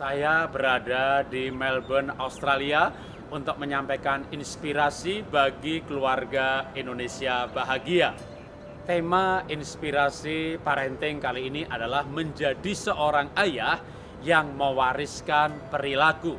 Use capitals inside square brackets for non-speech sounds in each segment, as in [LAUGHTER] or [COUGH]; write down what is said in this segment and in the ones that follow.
Saya berada di Melbourne, Australia untuk menyampaikan inspirasi bagi keluarga Indonesia bahagia. Tema inspirasi parenting kali ini adalah menjadi seorang ayah yang mewariskan perilaku.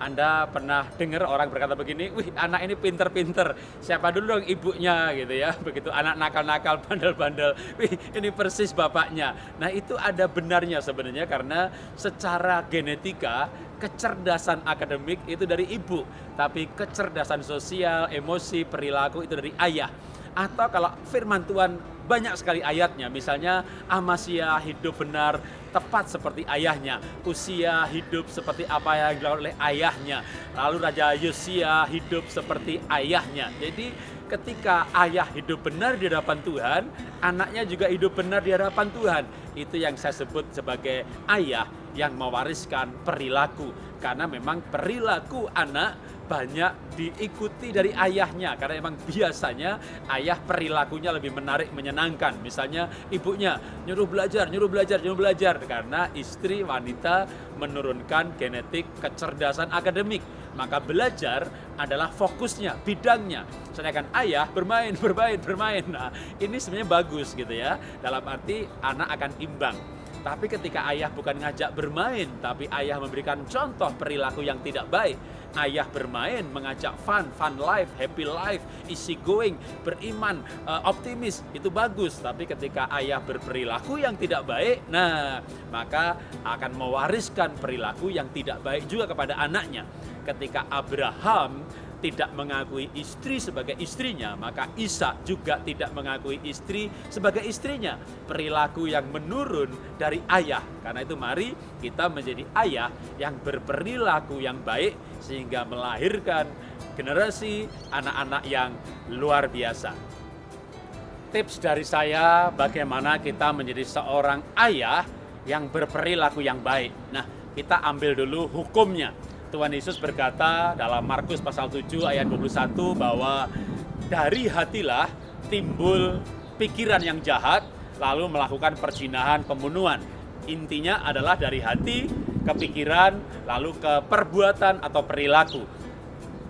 Anda pernah dengar orang berkata begini, wih anak ini pinter-pinter, siapa dulu dong ibunya gitu ya. [LAUGHS] Begitu anak nakal-nakal, [LAUGHS] bandel-bandel, wih ini persis bapaknya. Nah itu ada benarnya sebenarnya karena secara genetika kecerdasan akademik itu dari ibu. Tapi kecerdasan sosial, emosi, perilaku itu dari ayah. Atau kalau firman Tuhan banyak sekali ayatnya, misalnya Amasya hidup benar tepat seperti ayahnya, usia hidup seperti apa yang dilakukan oleh ayahnya, lalu Raja Yosia hidup seperti ayahnya. Jadi ketika ayah hidup benar di hadapan Tuhan, anaknya juga hidup benar di hadapan Tuhan. Itu yang saya sebut sebagai ayah yang mewariskan perilaku. Karena memang perilaku anak banyak diikuti dari ayahnya karena memang biasanya ayah perilakunya lebih menarik menyenangkan. Misalnya ibunya nyuruh belajar nyuruh belajar nyuruh belajar karena istri wanita menurunkan genetik kecerdasan akademik. Maka belajar adalah fokusnya bidangnya. Sedangkan ayah bermain [LAUGHS] bermain bermain. Nah ini sebenarnya bagus gitu ya. Dalam arti anak akan imbang tapi ketika ayah bukan ngajak bermain, tapi ayah memberikan contoh perilaku yang tidak baik. Ayah bermain, mengajak fun, fun life, happy life, easy going, beriman, uh, optimis, itu bagus. Tapi ketika ayah berperilaku yang tidak baik, nah maka akan mewariskan perilaku yang tidak baik juga kepada anaknya. Ketika Abraham tidak mengakui istri sebagai istrinya, maka Isa juga tidak mengakui istri sebagai istrinya. Perilaku yang menurun dari ayah. Karena itu mari kita menjadi ayah yang berperilaku yang baik sehingga melahirkan generasi anak-anak yang luar biasa. Tips dari saya bagaimana kita menjadi seorang ayah yang berperilaku yang baik. Nah, kita ambil dulu hukumnya. Tuhan Yesus berkata dalam Markus pasal 7 ayat 21 bahwa dari hatilah timbul pikiran yang jahat lalu melakukan perzinahan pembunuhan. Intinya adalah dari hati, kepikiran, lalu ke perbuatan atau perilaku.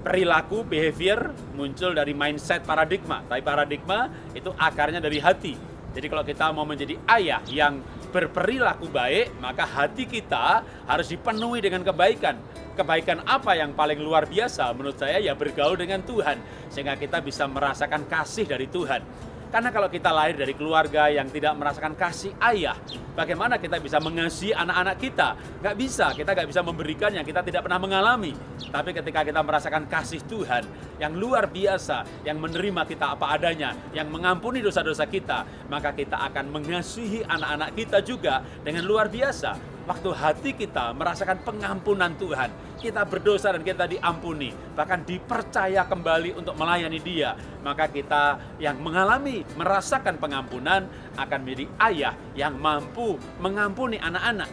Perilaku, behavior muncul dari mindset paradigma. Tapi paradigma itu akarnya dari hati. Jadi kalau kita mau menjadi ayah yang berperilaku baik, maka hati kita harus dipenuhi dengan kebaikan. Kebaikan apa yang paling luar biasa menurut saya ya bergaul dengan Tuhan. Sehingga kita bisa merasakan kasih dari Tuhan. Karena kalau kita lahir dari keluarga yang tidak merasakan kasih ayah, bagaimana kita bisa mengasihi anak-anak kita? Gak bisa, kita gak bisa memberikan yang kita tidak pernah mengalami. Tapi ketika kita merasakan kasih Tuhan yang luar biasa, yang menerima kita apa adanya, yang mengampuni dosa-dosa kita, maka kita akan mengasihi anak-anak kita juga dengan luar biasa waktu hati kita merasakan pengampunan Tuhan, kita berdosa dan kita diampuni, bahkan dipercaya kembali untuk melayani Dia, maka kita yang mengalami, merasakan pengampunan akan menjadi ayah yang mampu mengampuni anak-anak.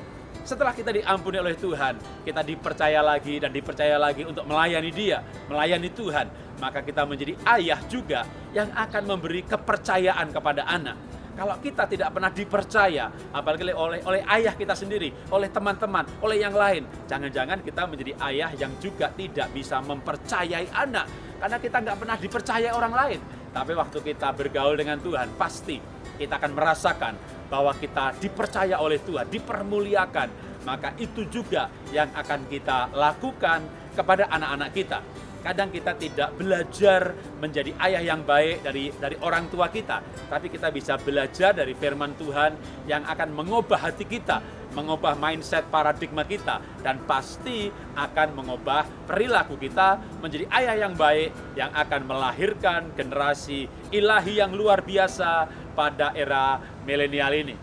Setelah kita diampuni oleh Tuhan, kita dipercaya lagi dan dipercaya lagi untuk melayani Dia, melayani Tuhan, maka kita menjadi ayah juga yang akan memberi kepercayaan kepada anak kalau kita tidak pernah dipercaya, apalagi oleh oleh ayah kita sendiri, oleh teman-teman, oleh yang lain, jangan-jangan kita menjadi ayah yang juga tidak bisa mempercayai anak, karena kita nggak pernah dipercaya orang lain. Tapi waktu kita bergaul dengan Tuhan, pasti kita akan merasakan bahwa kita dipercaya oleh Tuhan, dipermuliakan, maka itu juga yang akan kita lakukan kepada anak-anak kita. Kadang kita tidak belajar menjadi ayah yang baik dari dari orang tua kita, tapi kita bisa belajar dari firman Tuhan yang akan mengubah hati kita, mengubah mindset paradigma kita dan pasti akan mengubah perilaku kita menjadi ayah yang baik yang akan melahirkan generasi ilahi yang luar biasa pada era milenial ini.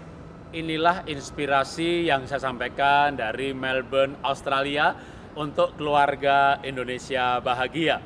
Inilah inspirasi yang saya sampaikan dari Melbourne, Australia untuk keluarga Indonesia bahagia.